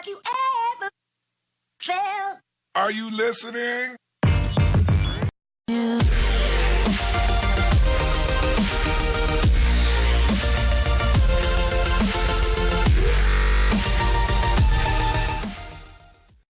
Have you ever felt? Are you listening? You